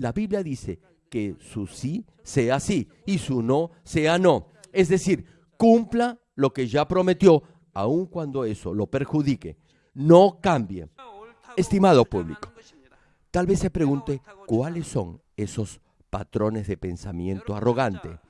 La Biblia dice que su sí sea sí y su no sea no. Es decir, cumpla lo que ya prometió, aun cuando eso lo perjudique. No cambie. Estimado público, tal vez se pregunte cuáles son esos patrones de pensamiento arrogante.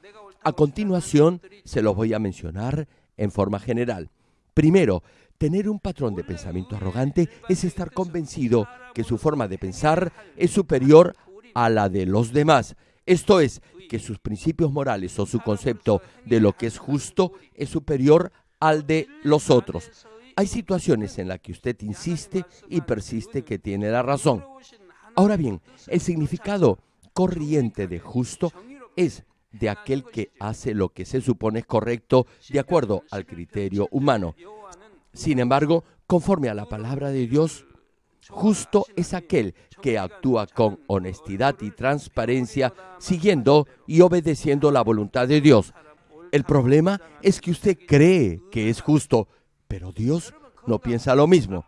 A continuación, se los voy a mencionar en forma general. Primero, tener un patrón de pensamiento arrogante es estar convencido que su forma de pensar es superior a la de los demás. Esto es, que sus principios morales o su concepto de lo que es justo es superior al de los otros. Hay situaciones en las que usted insiste y persiste que tiene la razón. Ahora bien, el significado corriente de justo es de aquel que hace lo que se supone correcto de acuerdo al criterio humano. Sin embargo, conforme a la palabra de Dios, justo es aquel que actúa con honestidad y transparencia, siguiendo y obedeciendo la voluntad de Dios. El problema es que usted cree que es justo, pero Dios no piensa lo mismo.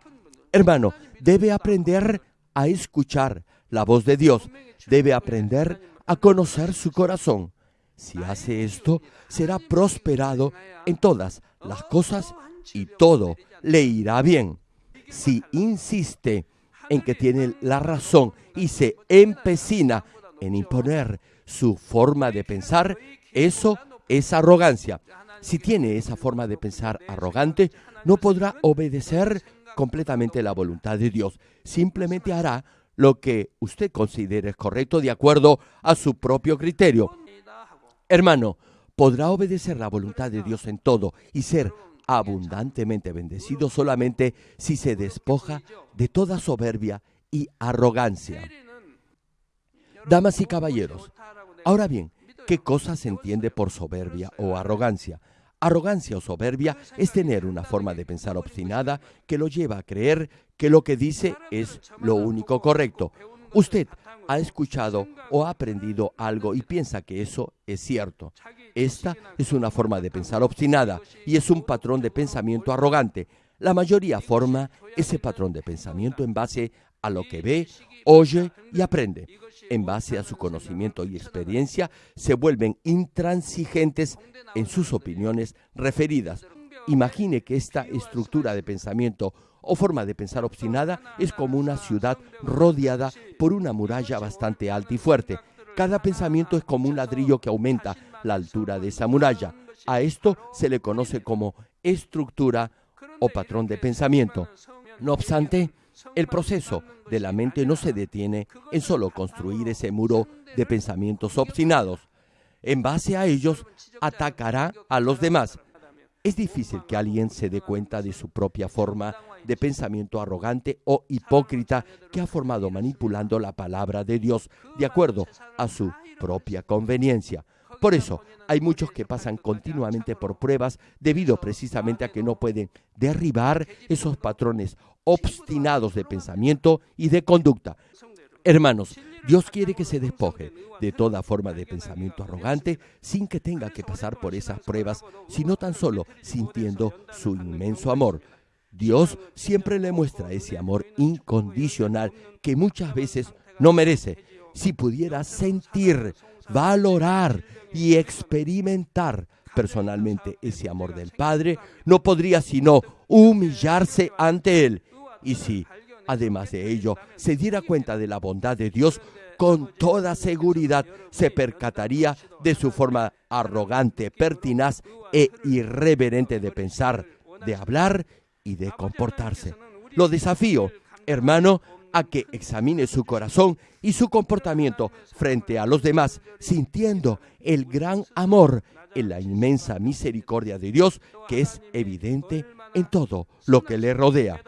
Hermano, debe aprender a escuchar la voz de Dios, debe aprender a conocer su corazón. Si hace esto, será prosperado en todas las cosas y todo le irá bien. Si insiste en que tiene la razón y se empecina en imponer su forma de pensar, eso es arrogancia. Si tiene esa forma de pensar arrogante, no podrá obedecer completamente la voluntad de Dios. Simplemente hará lo que usted considere correcto de acuerdo a su propio criterio. Hermano, podrá obedecer la voluntad de Dios en todo y ser abundantemente bendecido solamente si se despoja de toda soberbia y arrogancia. Damas y caballeros, ahora bien, ¿qué cosa se entiende por soberbia o arrogancia? Arrogancia o soberbia es tener una forma de pensar obstinada que lo lleva a creer que lo que dice es lo único correcto. Usted ha escuchado o ha aprendido algo y piensa que eso es cierto. Esta es una forma de pensar obstinada y es un patrón de pensamiento arrogante. La mayoría forma ese patrón de pensamiento en base a lo que ve, oye y aprende. En base a su conocimiento y experiencia, se vuelven intransigentes en sus opiniones referidas. Imagine que esta estructura de pensamiento o forma de pensar obstinada es como una ciudad rodeada por una muralla bastante alta y fuerte. Cada pensamiento es como un ladrillo que aumenta la altura de esa muralla. A esto se le conoce como estructura o patrón de pensamiento. No obstante, el proceso de la mente no se detiene en solo construir ese muro de pensamientos obstinados. En base a ellos, atacará a los demás. Es difícil que alguien se dé cuenta de su propia forma de pensamiento arrogante o hipócrita que ha formado manipulando la palabra de Dios de acuerdo a su propia conveniencia. Por eso, hay muchos que pasan continuamente por pruebas debido precisamente a que no pueden derribar esos patrones obstinados de pensamiento y de conducta. Hermanos, Dios quiere que se despoje de toda forma de pensamiento arrogante sin que tenga que pasar por esas pruebas, sino tan solo sintiendo su inmenso amor. Dios siempre le muestra ese amor incondicional que muchas veces no merece. Si pudiera sentir, valorar y experimentar personalmente ese amor del Padre, no podría sino humillarse ante Él. Y si, además de ello, se diera cuenta de la bondad de Dios, con toda seguridad se percataría de su forma arrogante, pertinaz e irreverente de pensar, de hablar y de comportarse. Lo desafío, hermano, a que examine su corazón y su comportamiento frente a los demás, sintiendo el gran amor en la inmensa misericordia de Dios que es evidente en todo lo que le rodea.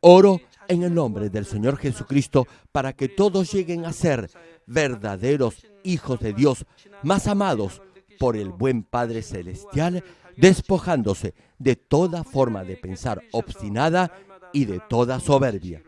Oro en el nombre del Señor Jesucristo para que todos lleguen a ser verdaderos hijos de Dios, más amados por el buen Padre Celestial, despojándose de toda forma de pensar obstinada y de toda soberbia.